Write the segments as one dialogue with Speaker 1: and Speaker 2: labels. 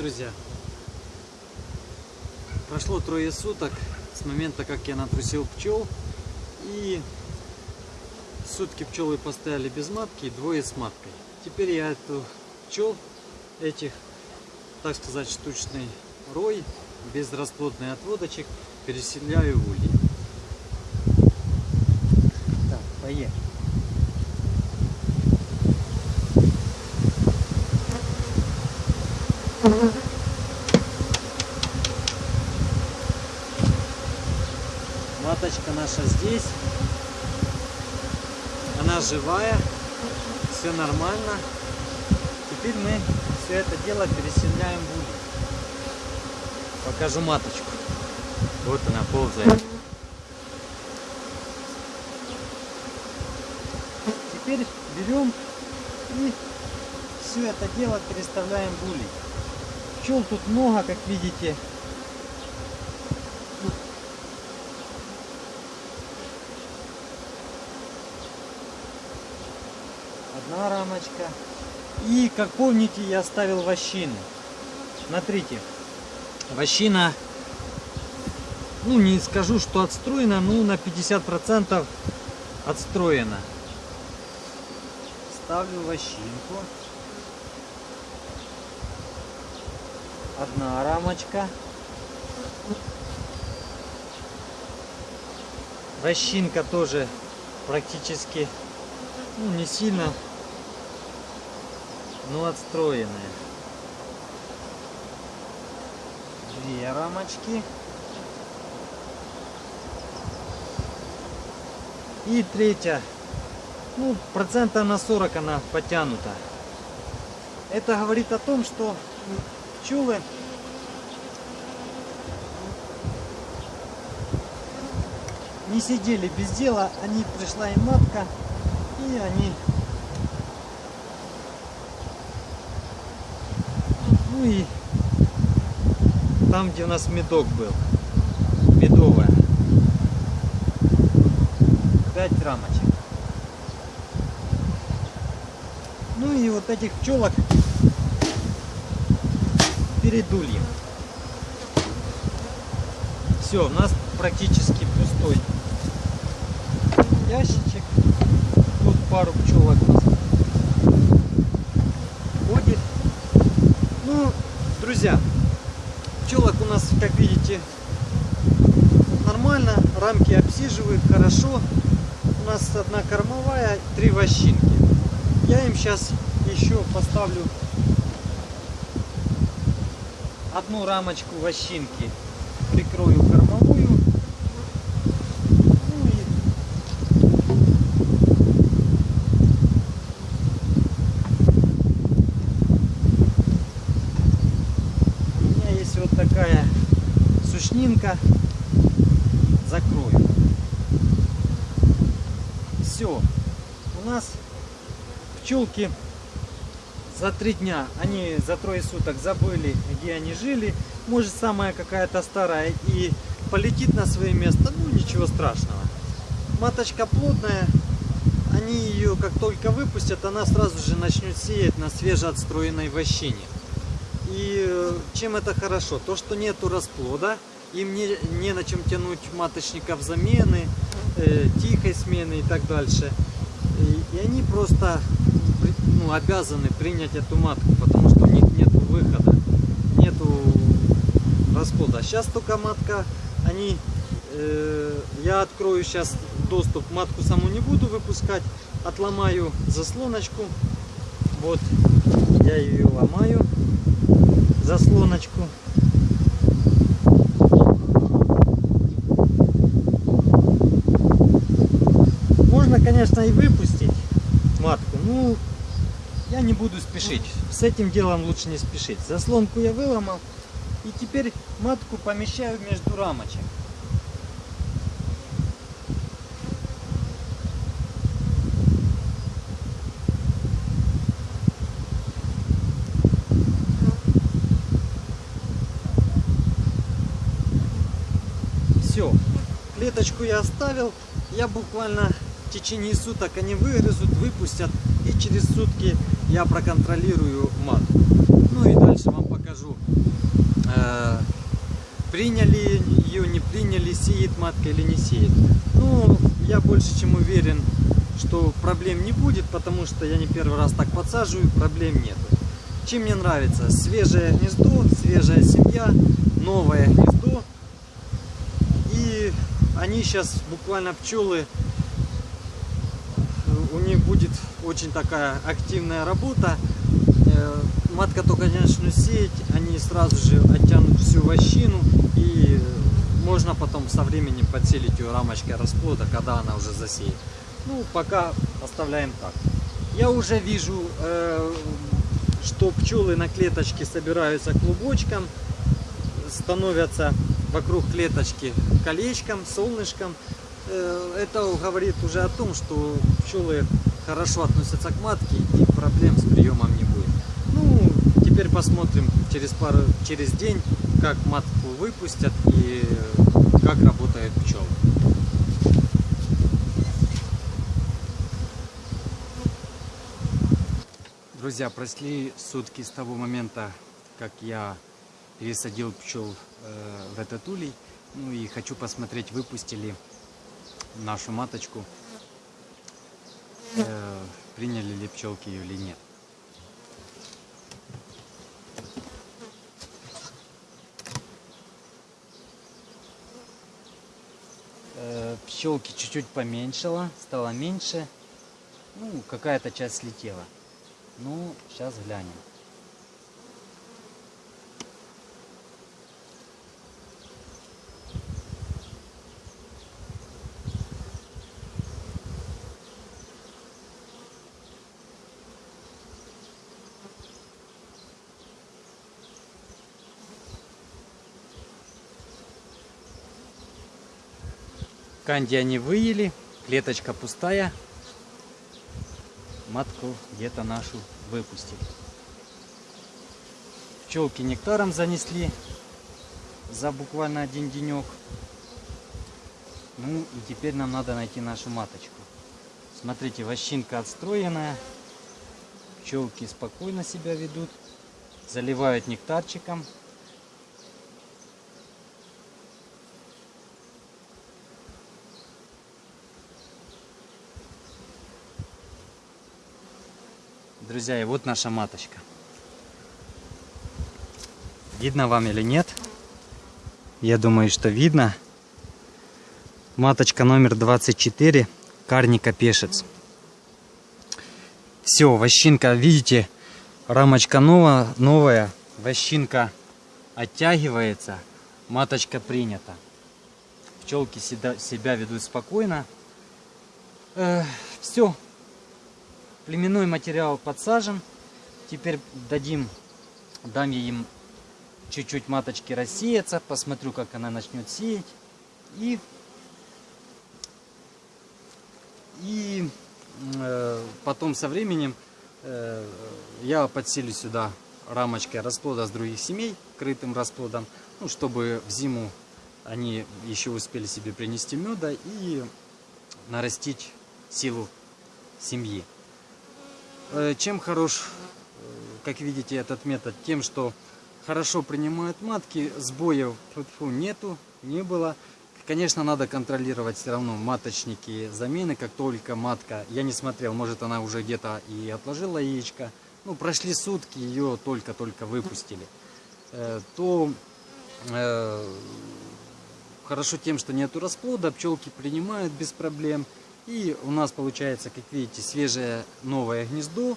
Speaker 1: друзья! Прошло трое суток с момента, как я натрусил пчел. И сутки пчелы постояли без матки, и двое с маткой. Теперь я эту пчел, этих, так сказать, штучный рой, без расплодных отводочек, переселяю в ульи. Так, поехали. Маточка наша здесь. Она живая. Все нормально. Теперь мы все это дело переселяем в улей. Покажу маточку. Вот она ползает. Теперь берем и все это дело переставляем в улей. Пчел тут много, как видите. Одна рамочка. И, как помните, я оставил вощины. Смотрите, вощина, ну не скажу, что отстроена, но на 50% отстроена. Ставлю вощинку. Одна рамочка. Вощинка тоже практически ну, не сильно, но отстроенная. Две рамочки. И третья. Ну, процента на 40 она потянута. Это говорит о том, что пчелы не сидели без дела, они пришла им матка, и они. Ну и там где у нас медок был медовая. 5 рамочек. Ну и вот этих пчелок перед ульем все у нас практически пустой ящичек. Тут пару пчелок ходит. Ну друзья пчелок у нас как видите нормально рамки обсиживают хорошо. У нас одна кормовая три вощинки. Я им сейчас еще поставлю одну рамочку вощинки прикрою кормовую. Ну у меня есть вот такая сушнинка. Закрою. Все у нас пчелки за три дня. Они за трое суток забыли где они жили. Может самая какая-то старая и полетит на свое место. Ну ничего страшного. Маточка плотная. Они ее как только выпустят она сразу же начнет сеять на свежеотстроенной вощине. И э, чем это хорошо? То что нету расплода им не, не на чем тянуть маточников замены э, тихой смены и так дальше. И, и они просто ну, обязаны принять эту матку, потому что у них нет выхода, нету расплода. Сейчас только матка, они, э, я открою сейчас доступ, матку саму не буду выпускать, отломаю заслоночку, вот, я ее ломаю, заслоночку. Конечно, и выпустить матку, ну, я не буду спешить. С этим делом лучше не спешить. Заслонку я выломал. И теперь матку помещаю между рамочек. Все. Клеточку я оставил. Я буквально в течение суток они выгрызут, выпустят. И через сутки я проконтролирую матку. Ну и дальше вам покажу э, приняли ее, не приняли, сеет матка или не сеет. Ну, я больше чем уверен, что проблем не будет, потому что я не первый раз так подсаживаю, проблем нет. Чем мне нравится? Свежее гнездо, свежая семья, новое гнездо. И они сейчас буквально пчелы, у них будет очень такая активная работа. Э, матка только начнет сеять, они сразу же оттянут всю вощину и можно потом со временем подселить ее рамочкой расплода, когда она уже засеет. Ну, пока оставляем так. Я уже вижу, э, что пчелы на клеточке собираются клубочком, становятся вокруг клеточки колечком, солнышком. Э, это говорит уже о том, что пчелы хорошо относятся к матке и проблем с приемом не будет. Ну, теперь посмотрим через пару, через день, как матку выпустят и как работают пчелы. Друзья, прошли сутки с того момента, как я пересадил пчел э, в этот улей. Ну и хочу посмотреть, выпустили нашу маточку, э, приняли ли пчелки ее или нет. Э, пчелки чуть-чуть поменьшила, стало меньше. Ну, какая-то часть слетела. Ну, сейчас глянем. Канди они выели, клеточка пустая, матку где-то нашу выпустили. Пчелки нектаром занесли за буквально один денек. Ну и теперь нам надо найти нашу маточку. Смотрите, вощинка отстроенная. Пчелки спокойно себя ведут. Заливают нектарчиком. Друзья, и вот наша маточка. Видно вам или нет? Я думаю, что видно. Маточка номер 24, карника пешец. Все, вощинка, видите, рамочка новая, новая, вощинка оттягивается, маточка принята. Пчелки себя ведут спокойно. Э, все, Племенной материал подсажен. Теперь дадим, дам я им чуть-чуть маточки рассеяться. Посмотрю, как она начнет сеять. И, и э, потом со временем э, я подселю сюда рамочкой расплода с других семей, крытым расплодом, ну, чтобы в зиму они еще успели себе принести меда и нарастить силу семьи. Э, чем хорош, э, как видите, этот метод? Тем, что хорошо принимают матки, сбоев нету, не было. Конечно, надо контролировать все равно маточники замены, как только матка, я не смотрел, может она уже где-то и отложила яичко, ну, прошли сутки, ее только-только выпустили, э, то э, хорошо тем, что нету расплода, пчелки принимают без проблем, и у нас получается, как видите, свежее новое гнездо.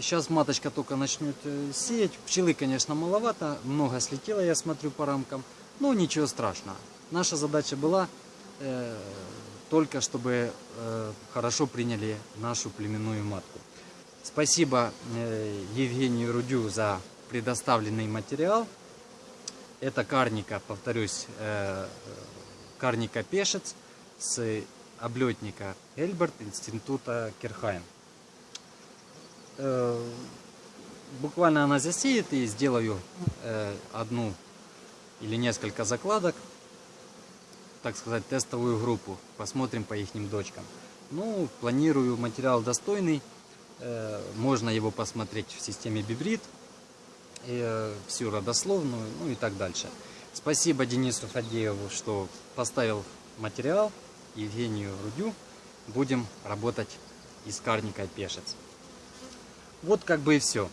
Speaker 1: Сейчас э, маточка только начнет э, сеять. Пчелы, конечно, маловато. Много слетело, я смотрю по рамкам. Но ничего страшного. Наша задача была э, только, чтобы э, хорошо приняли нашу племенную матку. Спасибо э, Евгению Рудю за предоставленный материал. Это карника, повторюсь, э, карника пешец с облетника Эльберт института Керхайн. Э, буквально она засеет и сделаю э, одну или несколько закладок, так сказать, тестовую группу. Посмотрим по их дочкам. Ну, планирую материал достойный. Э, можно его посмотреть в системе Бибрид. всю родословную, ну и так дальше. Спасибо Денису Фадееву, что поставил материал, Евгению Рудю. Будем работать из карника пешец. Вот как бы и все.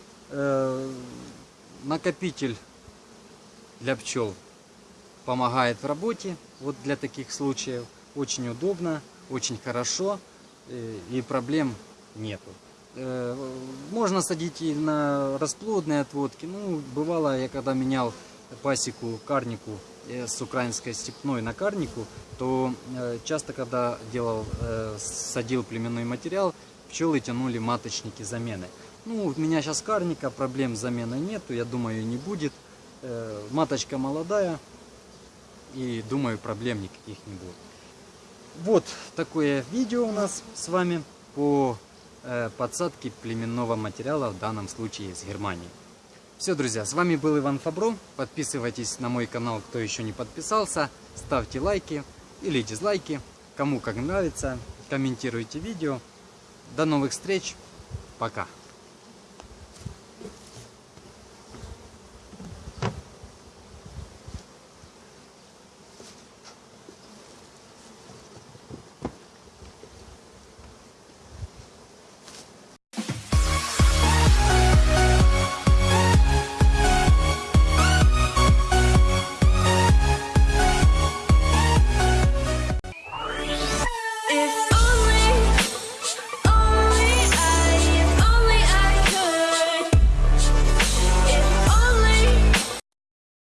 Speaker 1: Накопитель для пчел помогает в работе, вот для таких случаев. Очень удобно, очень хорошо э, и проблем нету. Э, можно садить и на расплодные отводки. Ну, бывало, я когда менял пасеку карнику э, с украинской степной на карнику, то часто, когда делал, садил племенной материал, пчелы тянули маточники замены. Ну, у меня сейчас карника, проблем с заменой нету, я думаю, не будет. Маточка молодая, и думаю, проблем никаких не будет. Вот такое видео у нас с вами по э, подсадке племенного материала, в данном случае из Германии. Все, друзья, с вами был Иван Фабро. Подписывайтесь на мой канал, кто еще не подписался. Ставьте лайки или дизлайки, кому как нравится. Комментируйте видео. До новых встреч. Пока.